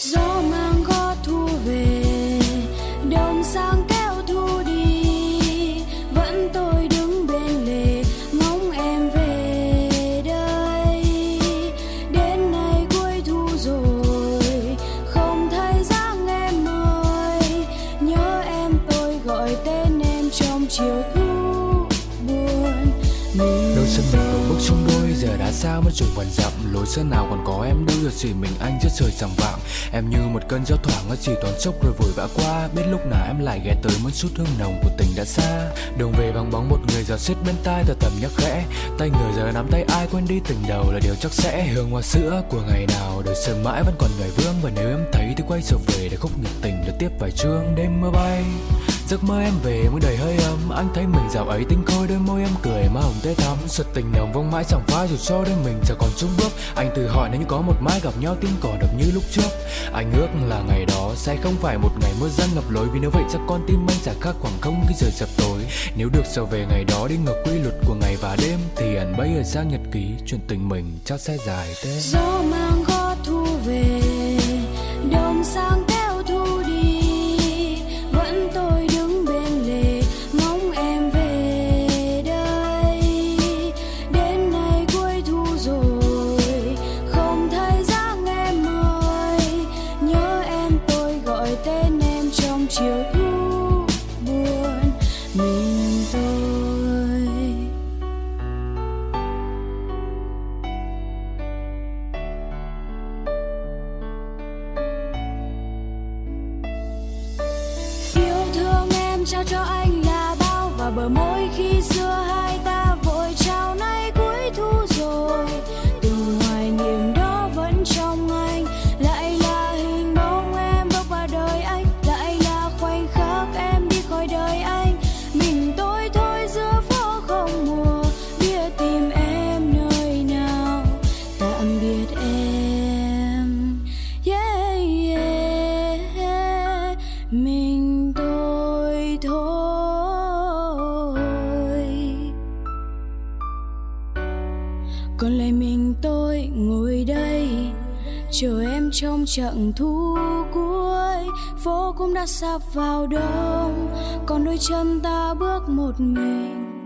gió mang gót thu về, đồng sang kéo thu đi. Vẫn tôi đứng bên lề, ngóng em về đây. Đến nay cuối thu rồi, không thấy dáng em ơi nhớ em tôi gọi tên em trong chiều thu buồn. Mình đâu sân mình bước xuống đôi giờ đã xa mất chừng vạn dặm. Lối sân nào còn có em đâu, giờ chỉ mình anh trước trời sòng vạng em như một cơn gió thoảng, nó chỉ toàn chốc rồi vội vã qua. Biết lúc nào em lại ghé tới muốn chút hương nồng của tình đã xa. Đường về bằng bóng một người giờ xiết bên tai tờ tầm nhắc khẽ. Tay người giờ nắm tay ai quên đi tình đầu là điều chắc sẽ. Hương hoa sữa của ngày nào, đời sơn mãi vẫn còn người vương. Và nếu em thấy thì quay trở về để khúc nhật tình được tiếp vài chương đêm mưa bay giấc mơ em về mới đầy hơi ấm. Anh thấy mình dạo ấy tinh khôi, đôi môi em cười, má hồng tê thắm. Sụt tình nồng vong mãi chẳng phai, dù cho đôi mình chẳng còn chung bước. Anh tự hỏi nếu như có một mai gặp nhau tim còn đập như lúc trước. Anh ước là ngày đó sẽ không phải một ngày mưa răng ngập lối. Vì nếu vậy chắc con tim anh sẽ khác khoảng không khi trời chập tối. Nếu được trở về ngày đó đi ngược quy luật của ngày và đêm, thì ẩn bấy ở sang nhật ký, chuyện tình mình chắc sẽ dài tên gió mang thương em còn lại mình tôi ngồi đây, chờ em trong chặng thu cuối. Phố cũng đã sắp vào đông, còn đôi chân ta bước một mình.